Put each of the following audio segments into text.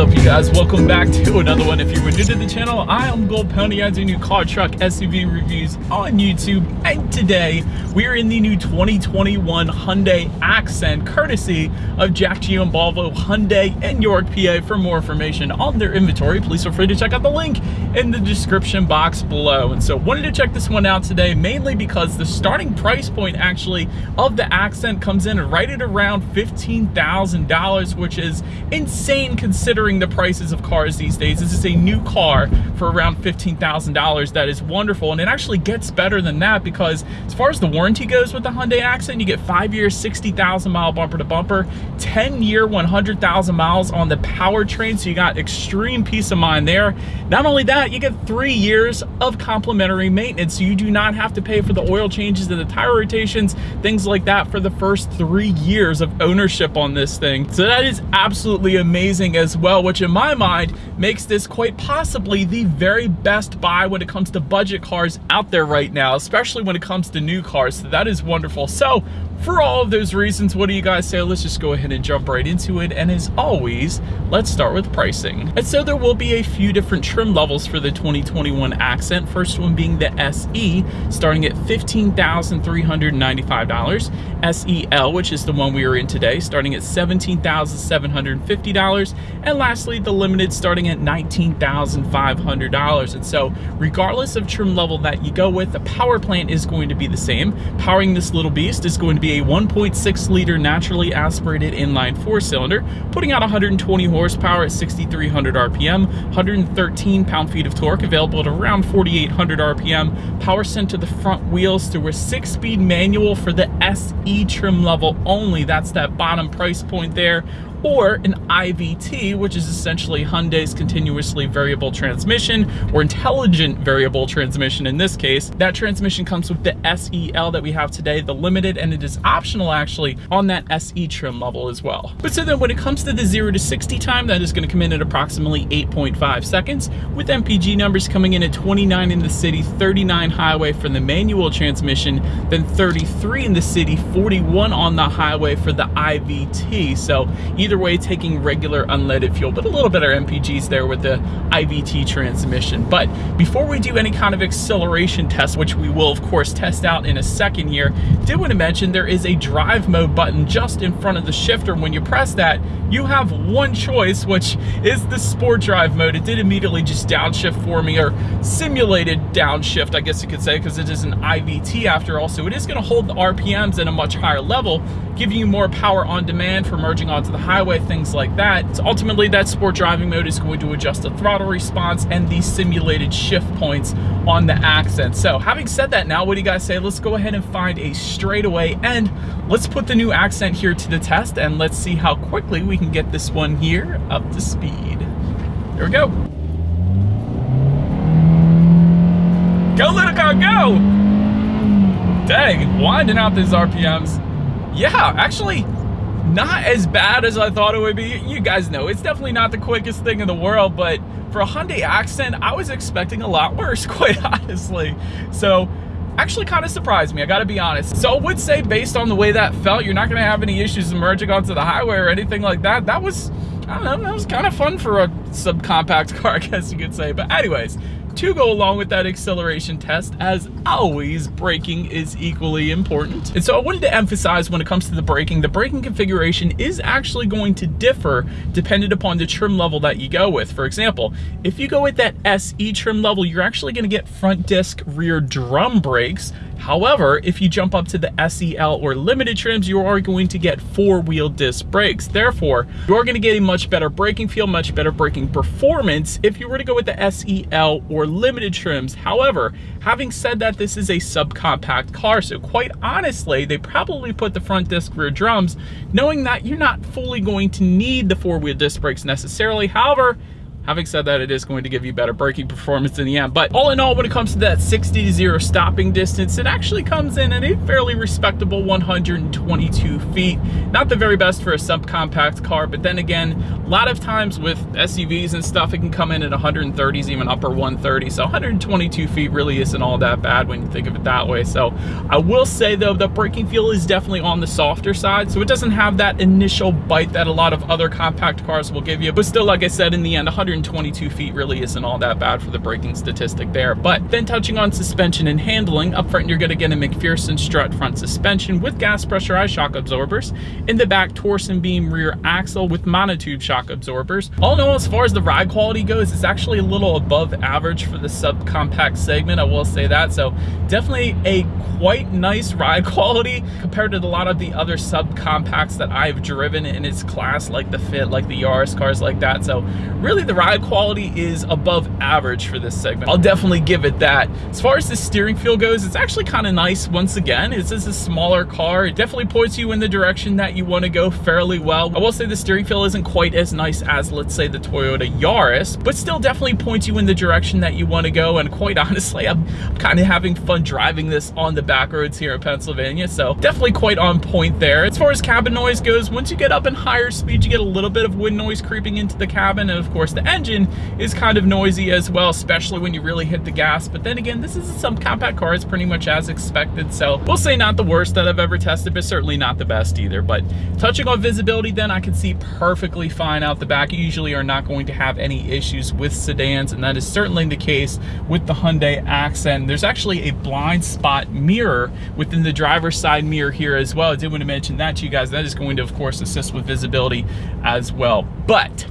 up you guys? Welcome back to another one. If you were new to the channel i am gold pony i do new car truck suv reviews on youtube. And today we're in the new 2021 hyundai accent courtesy of jack giambalvo hyundai in york pa for more information on their inventory please feel free to check out the link in the description box below. And so wanted to check this one out today mainly because the starting price point actually of the accent comes in right at around $15,000 which is insane considering the prices of cars these days. This is a new car for around $15,000. That is wonderful. And it actually gets better than that because as far as the warranty goes with the Hyundai Accent, you get five years, 60,000 mile bumper to bumper, 10 year, 100,000 miles on the powertrain. So you got extreme peace of mind there. Not only that, you get three years of complimentary maintenance. So you do not have to pay for the oil changes and the tire rotations, things like that for the first three years of ownership on this thing. So that is absolutely amazing as well, which in my mind makes this quite possibly the very best buy when it comes to budget cars out there right now, especially when it comes to new cars. So that is wonderful. So for all of those reasons, what do you guys say? Let's just go ahead and jump right into it. And as always, let's start with pricing. And so there will be a few different trim levels for the 2021 Accent. First one being the SE, starting at $15,395. SEL, which is the one we are in today, starting at $17,750. And lastly, the Limited starting at $19,500. And so regardless of trim level that you go with, the power plant is going to be the same. Powering this little beast is going to be a 1.6 liter naturally aspirated inline four cylinder, putting out 120 horsepower at 6,300 RPM, 113 pound-feet of torque, available at around 4,800 RPM, power sent to the front wheels through a six-speed manual for the SE trim level only. That's that bottom price point there or an IVT, which is essentially Hyundai's continuously variable transmission or intelligent variable transmission in this case. That transmission comes with the SEL that we have today, the limited, and it is optional actually on that SE trim level as well. But so then when it comes to the 0 to 60 time, that is going to come in at approximately 8.5 seconds, with MPG numbers coming in at 29 in the city, 39 highway for the manual transmission, then 33 in the city, 41 on the highway for the IVT. So either either way taking regular unleaded fuel, but a little bit better MPGs there with the IVT transmission. But before we do any kind of acceleration test, which we will of course test out in a second here, did want to mention there is a drive mode button just in front of the shifter. When you press that, you have one choice, which is the sport drive mode. It did immediately just downshift for me, or simulated downshift, I guess you could say, because it is an IVT after all. So it is going to hold the RPMs at a much higher level, giving you more power on demand for merging onto the highway, things like that. So ultimately, that sport driving mode is going to adjust the throttle response and the simulated shift points on the accent. So having said that now, what do you guys say? Let's go ahead and find a straightaway and let's put the new accent here to the test and let's see how quickly we can get this one here up to speed. Here we go. Go little car, go! Dang, winding out these RPMs yeah, actually not as bad as I thought it would be. You guys know, it's definitely not the quickest thing in the world, but for a Hyundai Accent, I was expecting a lot worse, quite honestly. So actually kind of surprised me, I gotta be honest. So I would say based on the way that felt, you're not gonna have any issues emerging onto the highway or anything like that. That was, I don't know, that was kind of fun for a subcompact car, I guess you could say. But anyways, to go along with that acceleration test, as always, braking is equally important. And so I wanted to emphasize when it comes to the braking, the braking configuration is actually going to differ dependent upon the trim level that you go with. For example, if you go with that SE trim level, you're actually gonna get front disc rear drum brakes However, if you jump up to the SEL or limited trims, you are going to get four-wheel disc brakes. Therefore, you are going to get a much better braking feel, much better braking performance if you were to go with the SEL or limited trims. However, having said that, this is a subcompact car, so quite honestly, they probably put the front disc rear drums knowing that you're not fully going to need the four-wheel disc brakes necessarily. However, Having said that, it is going to give you better braking performance in the end. But all in all, when it comes to that 60 to 0 stopping distance, it actually comes in at a fairly respectable 122 feet. Not the very best for a subcompact car, but then again, a lot of times with SUVs and stuff, it can come in at 130s, even upper 130. So 122 feet really isn't all that bad when you think of it that way. So I will say though, the braking feel is definitely on the softer side. So it doesn't have that initial bite that a lot of other compact cars will give you. But still, like I said, in the end, 100 122 feet really isn't all that bad for the braking statistic there. But then touching on suspension and handling, up front you're gonna get a MacPherson strut front suspension with gas pressurized shock absorbers. In the back, torsion beam rear axle with monotube shock absorbers. All in all, as far as the ride quality goes, it's actually a little above average for the subcompact segment, I will say that. So definitely a quite nice ride quality compared to a lot of the other subcompacts that I've driven in its class, like the Fit, like the Yaris cars like that. So really the ride quality is above average for this segment. I'll definitely give it that. As far as the steering feel goes, it's actually kind of nice once again. It's just a smaller car. It definitely points you in the direction that you want to go fairly well. I will say the steering feel isn't quite as nice as, let's say, the Toyota Yaris, but still definitely points you in the direction that you want to go. And quite honestly, I'm kind of having fun driving this on the back roads here in Pennsylvania. So definitely quite on point there. As far as cabin noise goes, once you get up in higher speeds, you get a little bit of wind noise creeping into the cabin. And of course, the engine is kind of noisy as well, especially when you really hit the gas. But then again, this is some compact car. It's pretty much as expected. So we'll say not the worst that I've ever tested, but certainly not the best either. But touching on visibility then, I can see perfectly fine out the back. You usually are not going to have any issues with sedans, and that is certainly the case with the Hyundai Accent. There's actually a blind spot mirror within the driver's side mirror here as well. I did want to mention that to you guys. That is going to, of course, assist with visibility as well. But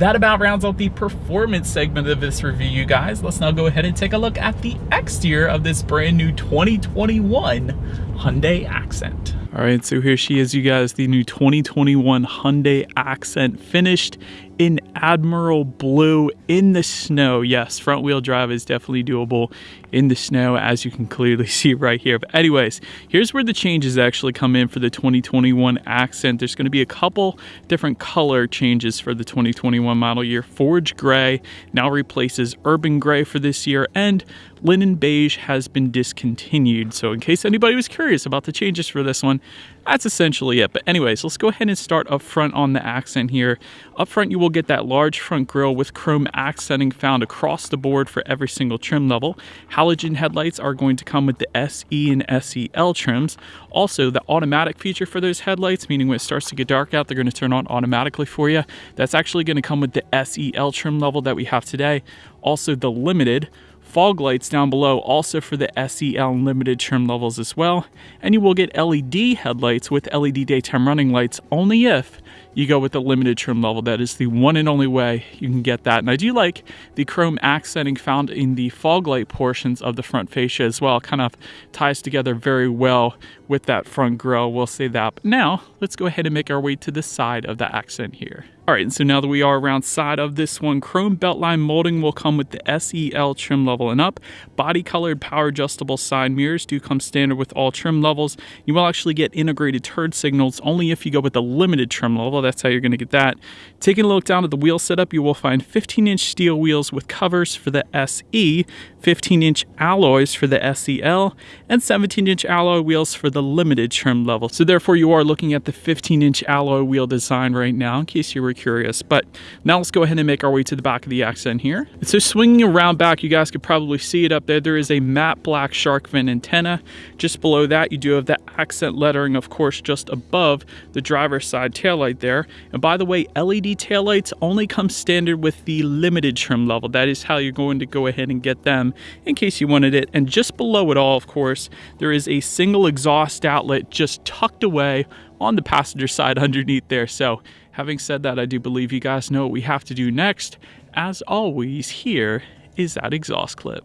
that about rounds out the performance segment of this review, you guys. Let's now go ahead and take a look at the exterior of this brand new 2021 Hyundai Accent. All right, so here she is, you guys, the new 2021 Hyundai Accent finished in Admiral Blue in the snow. Yes, front wheel drive is definitely doable in the snow, as you can clearly see right here. But anyways, here's where the changes actually come in for the 2021 Accent. There's going to be a couple different color changes for the 2021 model year. Forge Gray now replaces Urban Gray for this year, and Linen Beige has been discontinued. So in case anybody was curious about the changes for this one, that's essentially it. But anyways, let's go ahead and start up front on the accent here. Up front, you will get that large front grille with chrome accenting found across the board for every single trim level. Halogen headlights are going to come with the SE and SEL trims. Also, the automatic feature for those headlights, meaning when it starts to get dark out, they're going to turn on automatically for you. That's actually going to come with the SEL trim level that we have today. Also, the limited fog lights down below also for the SEL limited trim levels as well. And you will get LED headlights with LED daytime running lights only if you go with the limited trim level. That is the one and only way you can get that. And I do like the chrome accenting found in the fog light portions of the front fascia as well. Kind of ties together very well with that front grille. We'll say that. But now let's go ahead and make our way to the side of the accent here. All right, so now that we are around side of this one, chrome beltline molding will come with the SEL trim level and up. Body colored power adjustable side mirrors do come standard with all trim levels. You will actually get integrated turn signals only if you go with the limited trim level. That's how you're going to get that. Taking a look down at the wheel setup, you will find 15 inch steel wheels with covers for the SE, 15 inch alloys for the SEL, and 17 inch alloy wheels for the limited trim level. So therefore you are looking at the 15 inch alloy wheel design right now in case you were curious. But now let's go ahead and make our way to the back of the accent here. So swinging around back, you guys could probably see it up there. There is a matte black shark fin antenna. Just below that, you do have the accent lettering, of course, just above the driver's side taillight there. And by the way, LED taillights only come standard with the limited trim level. That is how you're going to go ahead and get them in case you wanted it. And just below it all, of course, there is a single exhaust outlet just tucked away on the passenger side underneath there. So having said that, I do believe you guys know what we have to do next. As always, here is that exhaust clip.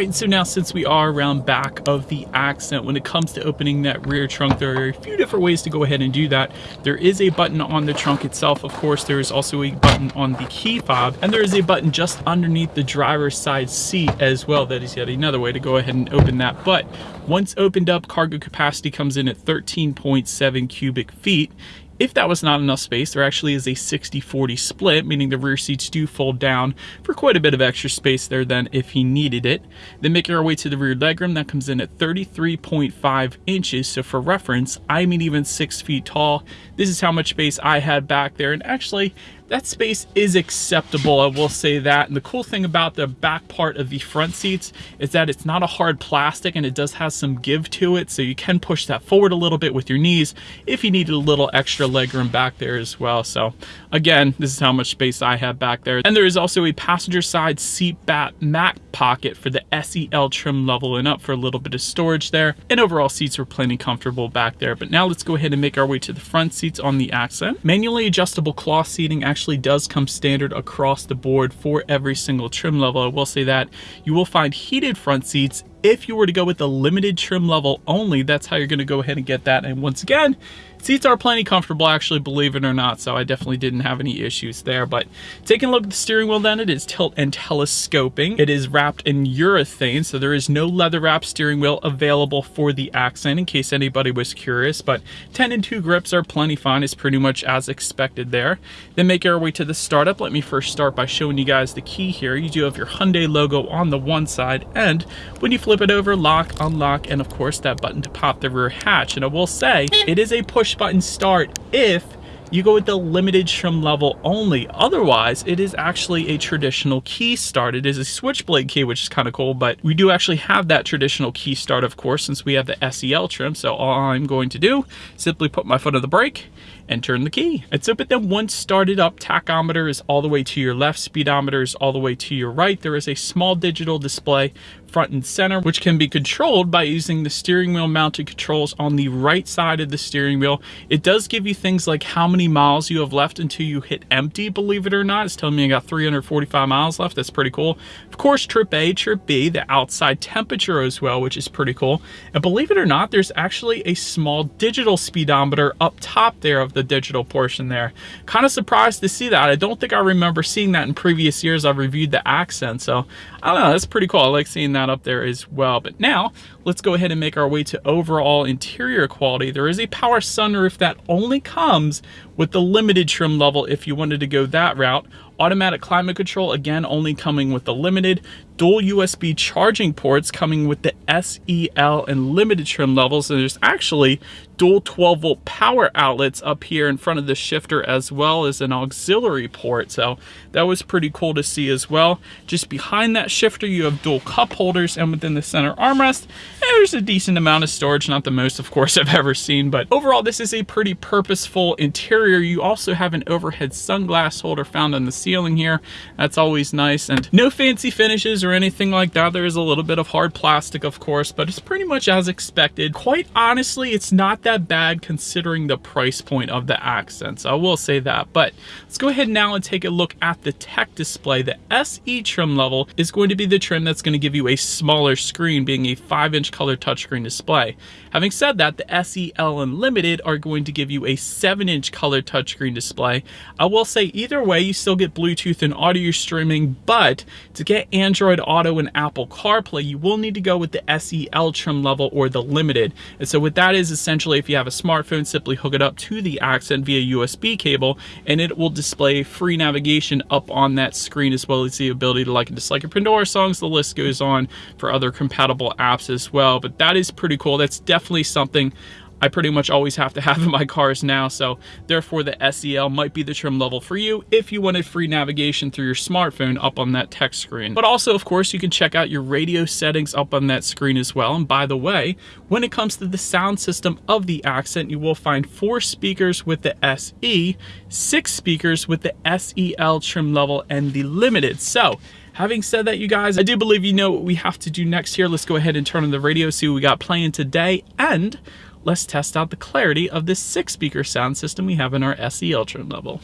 Right, so now since we are around back of the accent, when it comes to opening that rear trunk, there are a few different ways to go ahead and do that. There is a button on the trunk itself, of course, there is also a button on the key fob, and there is a button just underneath the driver's side seat as well. That is yet another way to go ahead and open that. But once opened up, cargo capacity comes in at 13.7 cubic feet. If that was not enough space, there actually is a 60-40 split, meaning the rear seats do fold down for quite a bit of extra space there then if he needed it. Then making our way to the rear legroom, that comes in at 33.5 inches. So for reference, I'm even six feet tall. This is how much space I had back there. And actually, that space is acceptable, I will say that. And the cool thing about the back part of the front seats is that it's not a hard plastic and it does have some give to it, so you can push that forward a little bit with your knees if you needed a little extra legroom back there as well. So again, this is how much space I have back there. And there is also a passenger side seat back mat pocket for the SEL trim level and up for a little bit of storage there. And overall seats were plenty comfortable back there. But now let's go ahead and make our way to the front seats on the Accent. Manually adjustable cloth seating actually actually does come standard across the board for every single trim level. I will say that you will find heated front seats if you were to go with the limited trim level only, that's how you're gonna go ahead and get that. And once again, seats are plenty comfortable, actually, believe it or not, so I definitely didn't have any issues there. But taking a look at the steering wheel then, it is tilt and telescoping. It is wrapped in urethane, so there is no leather wrap steering wheel available for the Accent, in case anybody was curious, but 10 and 2 grips are plenty fine. It's pretty much as expected there. Then make our way to the startup. Let me first start by showing you guys the key here. You do have your Hyundai logo on the one side, and when you flip it over, lock, unlock, and of course that button to pop the rear hatch. And I will say, it is a push button start if you go with the limited trim level only. Otherwise, it is actually a traditional key start. It is a switchblade key, which is kind of cool, but we do actually have that traditional key start, of course, since we have the SEL trim. So all I'm going to do, simply put my foot on the brake and turn the key. And so, but then once started up, tachometer is all the way to your left, speedometer is all the way to your right. There is a small digital display front and center, which can be controlled by using the steering wheel mounted controls on the right side of the steering wheel. It does give you things like how many miles you have left until you hit empty, believe it or not. It's telling me I got 345 miles left. That's pretty cool. Of course, trip A, trip B, the outside temperature as well, which is pretty cool. And believe it or not, there's actually a small digital speedometer up top there of the digital portion there. Kind of surprised to see that. I don't think I remember seeing that in previous years I've reviewed the accent. So I don't know, that's pretty cool. I like seeing that that up there as well. But now let's go ahead and make our way to overall interior quality. There is a power sunroof that only comes with the limited trim level if you wanted to go that route. Automatic climate control, again, only coming with the limited. Dual USB charging ports coming with the SEL and limited trim levels. And there's actually dual 12 volt power outlets up here in front of the shifter as well as an auxiliary port. So that was pretty cool to see as well. Just behind that shifter, you have dual cup holders and within the center armrest, eh, there's a decent amount of storage. Not the most, of course, I've ever seen, but overall, this is a pretty purposeful interior. You also have an overhead sunglass holder found on the ceiling here. That's always nice. And no fancy finishes or anything like that. There is a little bit of hard plastic, of course, but it's pretty much as expected. Quite honestly, it's not that that bad considering the price point of the accents. I will say that. But let's go ahead now and take a look at the tech display. The SE trim level is going to be the trim that's going to give you a smaller screen, being a 5-inch color touchscreen display. Having said that, the SEL Unlimited are going to give you a 7-inch color touchscreen display. I will say either way, you still get Bluetooth and audio streaming, but to get Android Auto and Apple CarPlay, you will need to go with the SEL trim level or the Limited. And so what that is essentially if you have a smartphone, simply hook it up to the Accent via USB cable and it will display free navigation up on that screen as well as the ability to like and dislike your Pandora songs. The list goes on for other compatible apps as well. But that is pretty cool. That's definitely something I pretty much always have to have in my cars now, so therefore the SEL might be the trim level for you if you wanted free navigation through your smartphone up on that text screen. But also, of course, you can check out your radio settings up on that screen as well. And by the way, when it comes to the sound system of the Accent, you will find four speakers with the SE, six speakers with the SEL trim level, and the Limited. So Having said that, you guys, I do believe you know what we have to do next here. Let's go ahead and turn on the radio, see what we got playing today, and let's test out the clarity of this six speaker sound system we have in our SE Ultra level.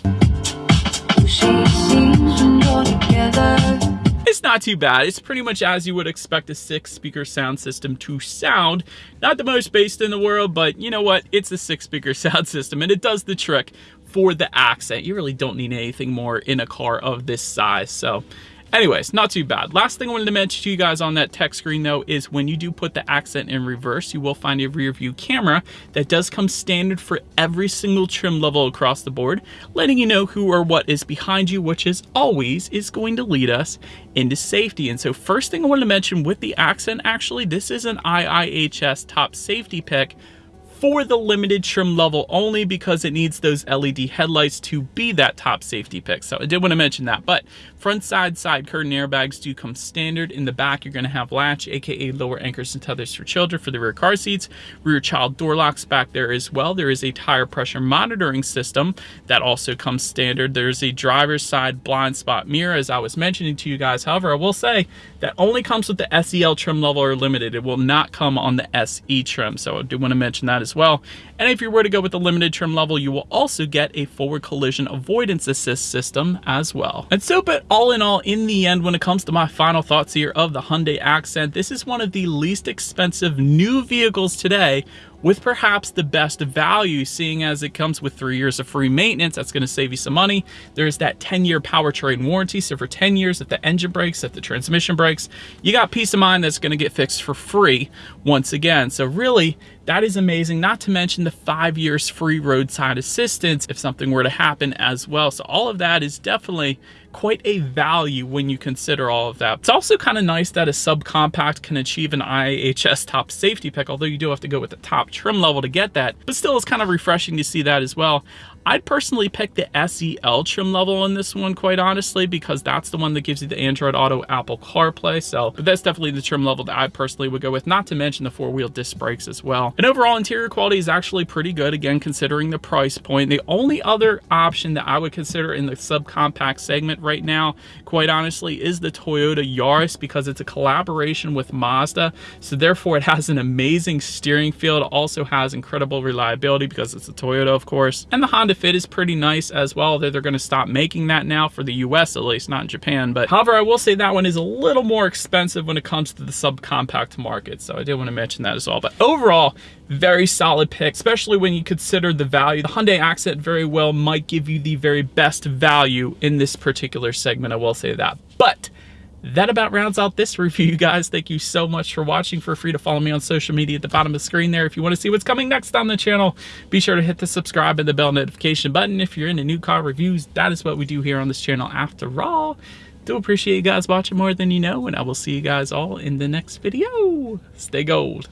it's not too bad. It's pretty much as you would expect a six speaker sound system to sound. Not the most based in the world, but you know what? It's a six speaker sound system and it does the trick for the accent. You really don't need anything more in a car of this size. So Anyways, not too bad. Last thing I wanted to mention to you guys on that tech screen though is when you do put the accent in reverse, you will find a rear view camera that does come standard for every single trim level across the board, letting you know who or what is behind you, which is always is going to lead us into safety. And so first thing I wanted to mention with the accent, actually, this is an IIHS top safety pick for the limited trim level only because it needs those LED headlights to be that top safety pick. So I did want to mention that, but front side side curtain airbags do come standard. In the back, you're going to have latch, aka lower anchors and tethers for children for the rear car seats, rear child door locks back there as well. There is a tire pressure monitoring system that also comes standard. There's a driver's side blind spot mirror, as I was mentioning to you guys. However, I will say that only comes with the SEL trim level or limited. It will not come on the SE trim. So I do want to mention that as well. And if you were to go with the limited trim level, you will also get a forward collision avoidance assist system as well. And so, but all in all, in the end, when it comes to my final thoughts here of the Hyundai Accent, this is one of the least expensive new vehicles today with perhaps the best value, seeing as it comes with three years of free maintenance. That's going to save you some money. There's that 10-year powertrain warranty. So for 10 years, if the engine breaks, if the transmission breaks, you got peace of mind that's going to get fixed for free once again. So really, that is amazing, not to mention the five years free roadside assistance if something were to happen as well. So all of that is definitely quite a value when you consider all of that. It's also kind of nice that a subcompact can achieve an IIHS top safety pick, although you do have to go with the top trim level to get that, but still it's kind of refreshing to see that as well. I'd personally pick the SEL trim level on this one, quite honestly, because that's the one that gives you the Android Auto Apple CarPlay. So but that's definitely the trim level that I personally would go with, not to mention the four-wheel disc brakes as well. And overall interior quality is actually pretty good, again, considering the price point. The only other option that I would consider in the subcompact segment right now, quite honestly, is the Toyota Yaris because it's a collaboration with Mazda. So therefore, it has an amazing steering feel. It also has incredible reliability because it's a Toyota, of course. And the Honda fit is pretty nice as well. They're, they're going to stop making that now for the US at least, not in Japan. But however, I will say that one is a little more expensive when it comes to the subcompact market. So I did want to mention that as well. But overall, very solid pick, especially when you consider the value. The Hyundai Accent very well might give you the very best value in this particular segment. I will say that. But that about rounds out this review, guys. Thank you so much for watching. Feel free to follow me on social media at the bottom of the screen there. If you want to see what's coming next on the channel, be sure to hit the subscribe and the bell notification button. If you're into new car reviews, that is what we do here on this channel after all. Do appreciate you guys watching more than you know, and I will see you guys all in the next video. Stay gold.